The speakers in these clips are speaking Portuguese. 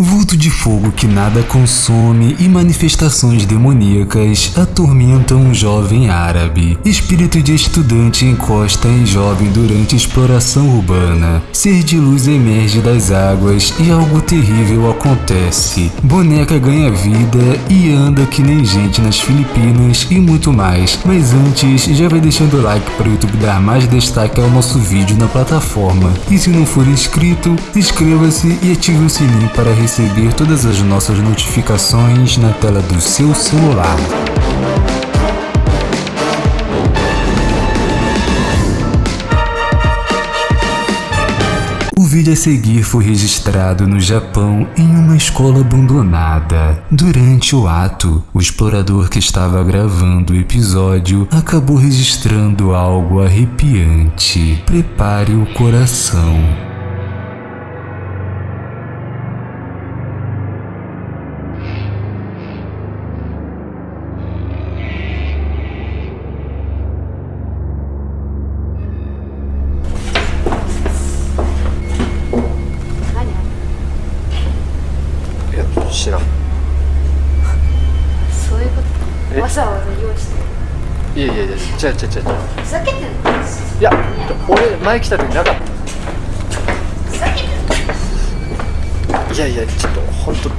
Vulto de fogo que nada consome e manifestações demoníacas atormentam um jovem árabe. Espírito de estudante encosta em jovem durante exploração urbana. Ser de luz emerge das águas e algo terrível acontece. Boneca ganha vida e anda que nem gente nas Filipinas e muito mais. Mas antes, já vai deixando o like para o YouTube dar mais destaque ao nosso vídeo na plataforma. E se não for inscrito, inscreva-se e ative o sininho para receber receber todas as nossas notificações na tela do seu celular. O vídeo a seguir foi registrado no Japão em uma escola abandonada. Durante o ato, o explorador que estava gravando o episódio acabou registrando algo arrepiante. Prepare o coração. 違う違う違う違う。ふざけてんの？いや俺前来た時なかった。ふざけてんの？いやいやちょっと本当いや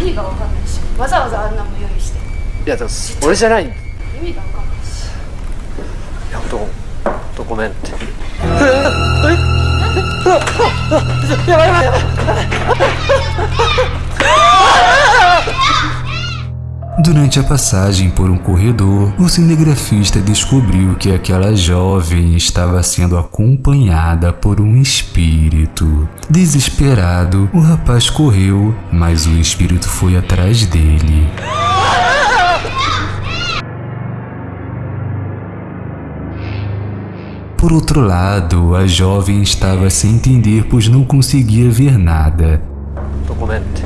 意味が分かんないし。わざわざあんなも用意して。いやでも俺じゃない。意味が分かんないし。いや本当ごめんって。やばいやばいやばい Durante a passagem por um corredor, o cinegrafista descobriu que aquela jovem estava sendo acompanhada por um espírito. Desesperado, o rapaz correu, mas o espírito foi atrás dele. Por outro lado, a jovem estava sem entender pois não conseguia ver nada. Documento.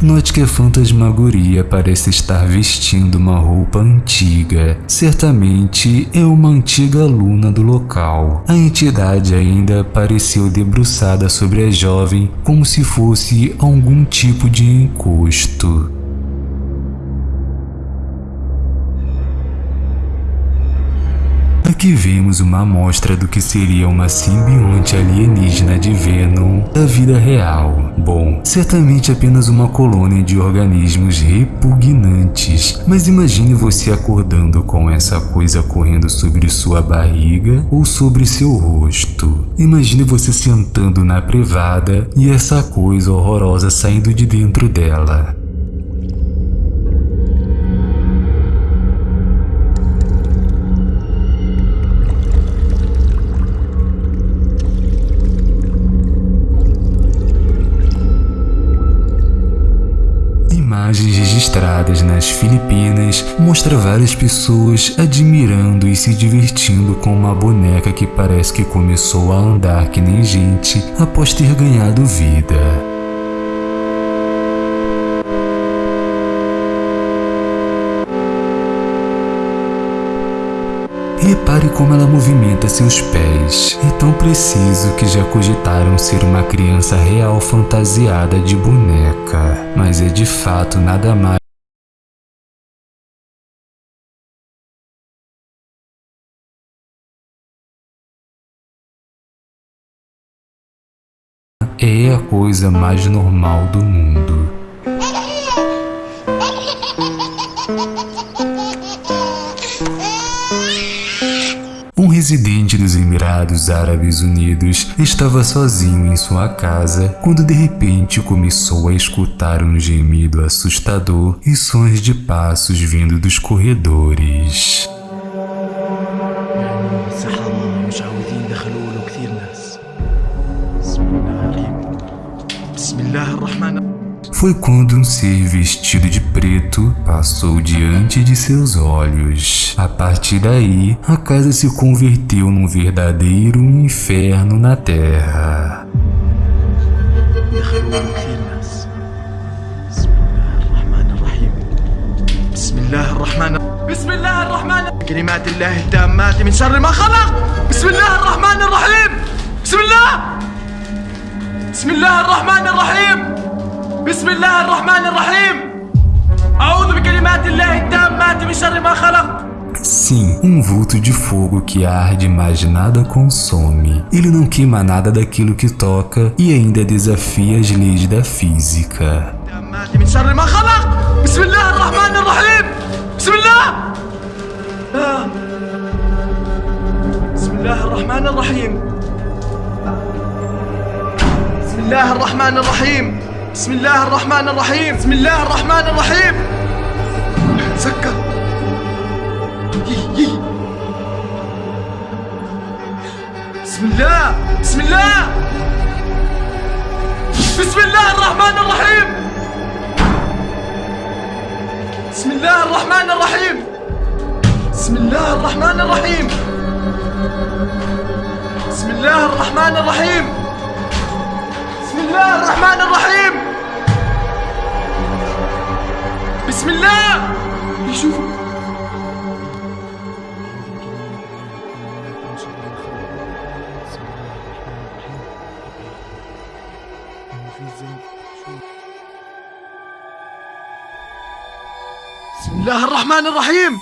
Note que a fantasmagoria parece estar vestindo uma roupa antiga. Certamente é uma antiga aluna do local. A entidade ainda pareceu debruçada sobre a jovem como se fosse algum tipo de encosto. Aqui vemos uma amostra do que seria uma simbionte alienígena de Venom da vida real. Bom, certamente apenas uma colônia de organismos repugnantes, mas imagine você acordando com essa coisa correndo sobre sua barriga ou sobre seu rosto. Imagine você sentando na privada e essa coisa horrorosa saindo de dentro dela. Registradas nas Filipinas mostra várias pessoas admirando e se divertindo com uma boneca que parece que começou a andar que nem gente após ter ganhado vida. Repare como ela movimenta seus pés. É tão preciso que já cogitaram ser uma criança real fantasiada de boneca. Mas é de fato nada mais é a coisa mais normal do mundo. Presidente dos Emirados Árabes Unidos estava sozinho em sua casa quando de repente começou a escutar um gemido assustador e sons de passos vindo dos corredores Foi quando um ser vestido de preto passou diante de seus olhos. A partir daí, a casa se converteu num verdadeiro inferno na terra. بسم الله الرحمن بسم الله الرحمن كلمات الله التامات من شر ما خلق بسم الله الرحمن الرحيم بسم الله بسم الله الرحمن الرحيم بسم الله الرحمن الرحيم أعوذ بكلمات الله التامات من شر ما خلق Sim, um vulto de fogo que arde, mas nada consome. Ele não queima nada daquilo que toca e ainda desafia as leis da física. سكر بسم الله بسم الله. بسم الله الرحمن الرحيم. بسم الله الرحمن الرحيم. بسم الله الرحمن الرحيم. بسم الله الرحمن الرحيم. بسم الله الرحمن الرحيم. بسم الله يشوفوا بسم الله الرحمن الرحيم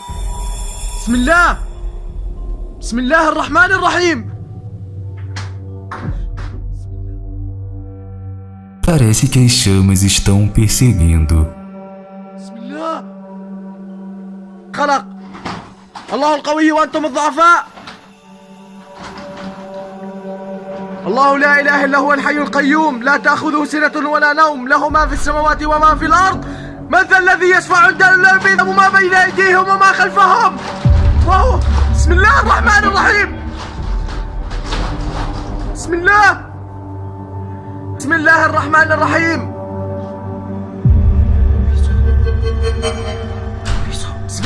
بسم الله بسم الله الرحمن الرحيم Parece que as chamas estão perseguindo. خلق. الله القوي وأنتم الضعفاء. الله لا إله إلا هو الحي القيوم. لا تأخذه سنة ولا نوم. له ما في السماوات وما في الأرض. من ذا الذي يشفع إلا بإذنه وما بين أيديهم وما خلفهم؟ وهو بسم الله الرحمن الرحيم. بسم الله. بسم الله الرحمن الرحيم.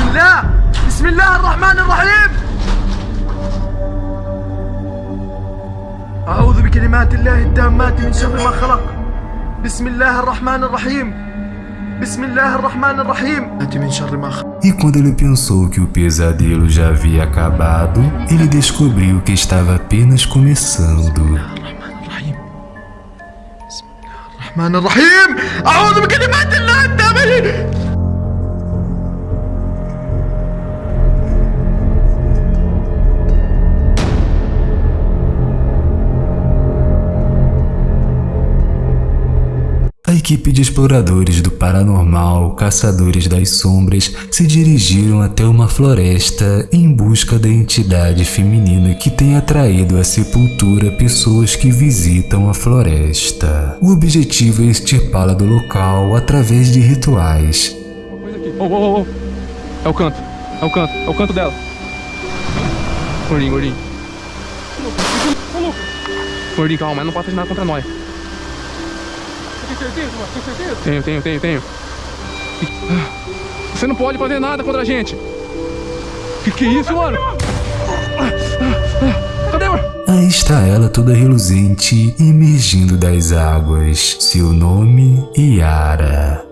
بسم الله بسم الله الرحمن الرحيم أعوذ بكلمات الله التامات من شر ما خلق بسم الله الرحمن الرحيم بسم الله الرحمن الرحيم من شر ما خلق E quando ele pensou que o pesadelo já havia acabado, ele descobriu que estava apenas começando. الرحمن الرحيم أعوذ بكلمات الله التامة Equipe de exploradores do paranormal, caçadores das sombras, se dirigiram até uma floresta em busca da entidade feminina que tem atraído à sepultura pessoas que visitam a floresta. O objetivo é extirpá-la do local através de rituais. Oh, oh, oh, é o canto, é o canto, é o canto dela. Gordinho, gordinho. Gordinho, calma, não fazer nada contra nós certeza, mano? Tem certeza? Tenho, tenho, tenho, tenho. Você não pode fazer nada contra a gente. Que que é isso, mano? Cadê, mano? Aí está ela toda reluzente, emergindo das águas. Seu nome, Yara.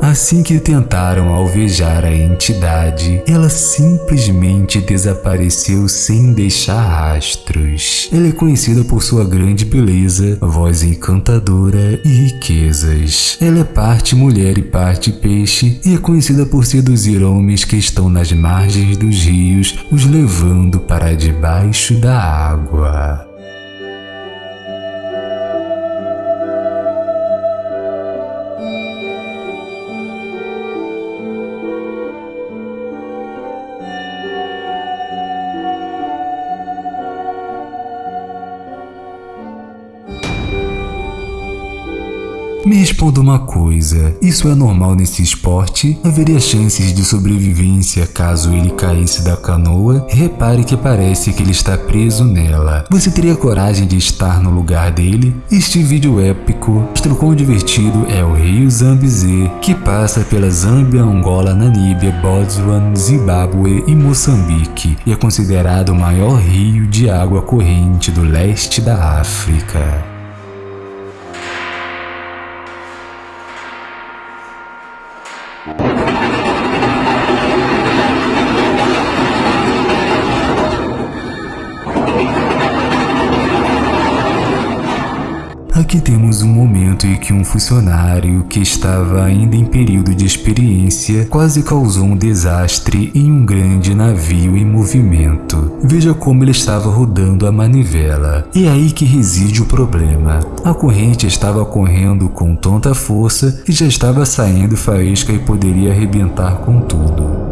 Assim que tentaram alvejar a entidade, ela simplesmente desapareceu sem deixar rastros. Ela é conhecida por sua grande beleza, voz encantadora e riquezas. Ela é parte mulher e parte peixe e é conhecida por seduzir homens que estão nas margens dos rios, os levando para debaixo da água. Responda uma coisa, isso é normal nesse esporte? Haveria chances de sobrevivência caso ele caísse da canoa? Repare que parece que ele está preso nela. Você teria coragem de estar no lugar dele? Este vídeo épico mostra o quão divertido é o rio Zambezê, que passa pela Zâmbia, Angola, Namíbia, Botswana, Zimbábue e Moçambique, e é considerado o maior rio de água corrente do leste da África. Thank you. Aqui temos um momento em que um funcionário que estava ainda em período de experiência quase causou um desastre em um grande navio em movimento. Veja como ele estava rodando a manivela. E é aí que reside o problema. A corrente estava correndo com tanta força que já estava saindo faísca e poderia arrebentar com tudo.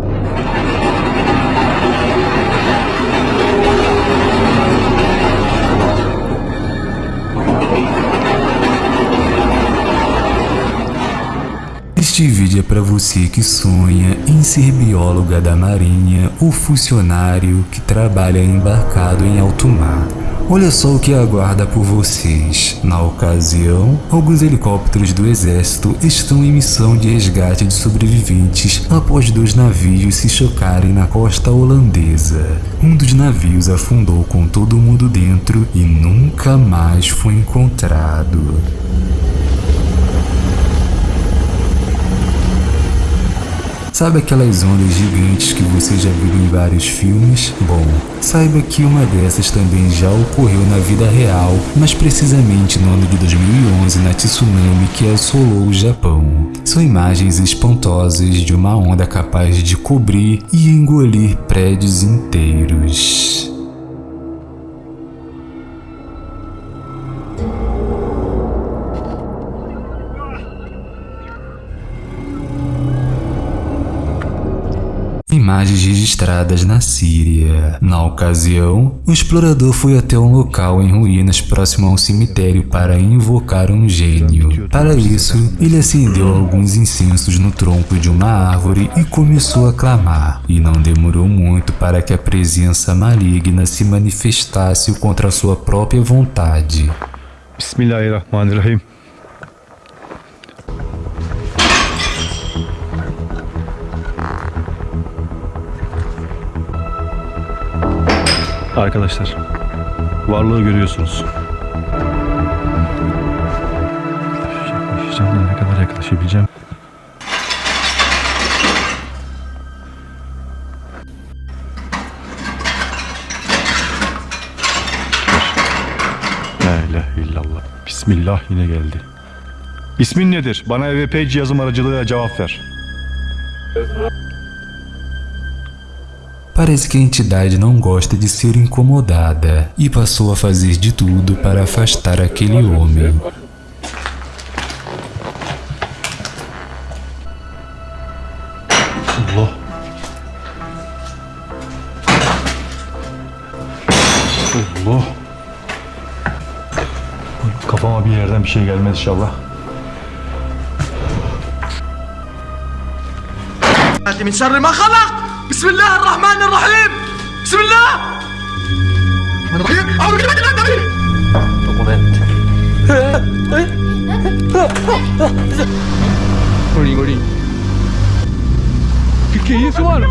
Este vídeo é para você que sonha em ser bióloga da marinha ou funcionário que trabalha embarcado em alto mar. Olha só o que aguarda por vocês. Na ocasião, alguns helicópteros do exército estão em missão de resgate de sobreviventes após dois navios se chocarem na costa holandesa. Um dos navios afundou com todo mundo dentro e nunca mais foi encontrado. Sabe aquelas ondas gigantes que você já viu em vários filmes? Bom, saiba que uma dessas também já ocorreu na vida real, mas precisamente no ano de 2011 na tsunami que assolou o Japão. São imagens espantosas de uma onda capaz de cobrir e engolir prédios inteiros. Imagens registradas na Síria. Na ocasião, o explorador foi até um local em ruínas próximo a um cemitério para invocar um gênio. Para isso, ele acendeu alguns incensos no tronco de uma árvore e começou a clamar. E não demorou muito para que a presença maligna se manifestasse contra sua própria vontade. Bismillahirrahmanirrahim. Arkadaşlar, varlığı görüyorsunuz. Yaklaşacağım ne kadar yaklaşabileceğim. La illallah. Bismillah yine geldi. İsmin nedir? Bana EVP cihazım aracılığıyla cevap ver. Parece que a entidade não gosta de ser incomodada e passou a fazer de tudo para afastar aquele homem. Allah. Allah. Kafama bir yerden bir şey gelmez inşallah. من شر ما خلق بسم الله الرحمن الرحيم. بسم الله. الرحمن الرحيم. أعوذ بالله من الشيطان دوكومنت موري موري. كيف سؤال.